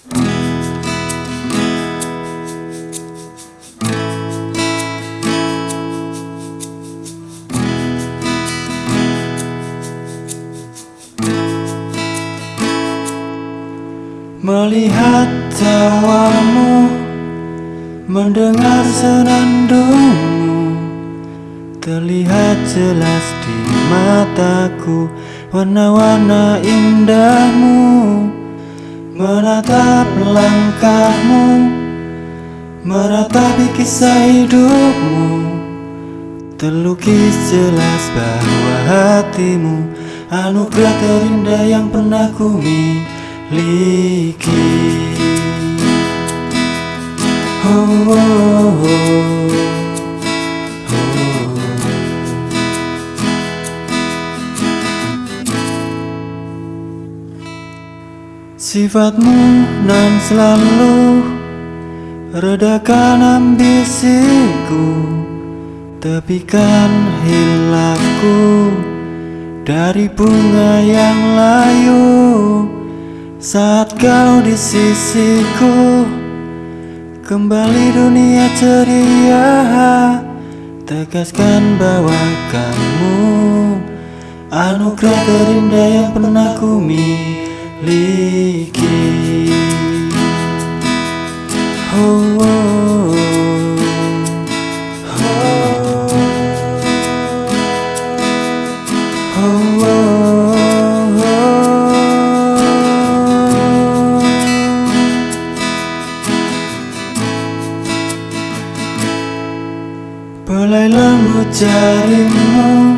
Melihat tawamu Mendengar senandungmu Terlihat jelas di mataku Warna-warna indahmu Menatap langkahmu Meratapi kisah hidupmu Terlukis jelas bahwa hatimu Anugerah terindah yang pernah ku miliki Liki oh, oh, oh. Sifatmu nan selalu Redakan ambisiku Tepikan hilangku Dari bunga yang layu. Saat kau di sisiku Kembali dunia ceria. Tegaskan bahwa kamu Anugerah terindah yang pernah ku miliki oh, oh, oh, oh, oh. Belai lembut jarimu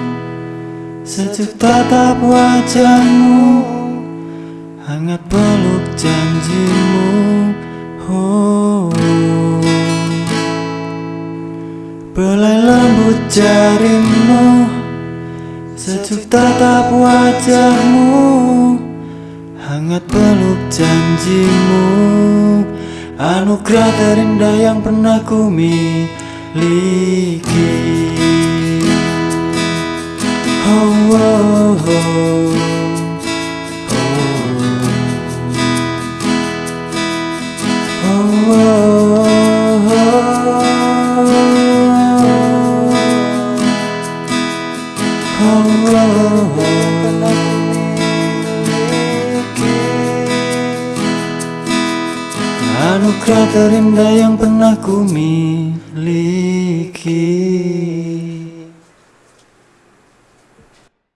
Sejuk tatap wajahmu Hangat peluk janjimu. Oh. Belai lembut jarimu Sejuk tatap wajahmu. Hangat peluk janjimu. Anugerah terindah yang pernah ku miliki. Liki oh, oh, Anugerah terindah yang pernah ku miliki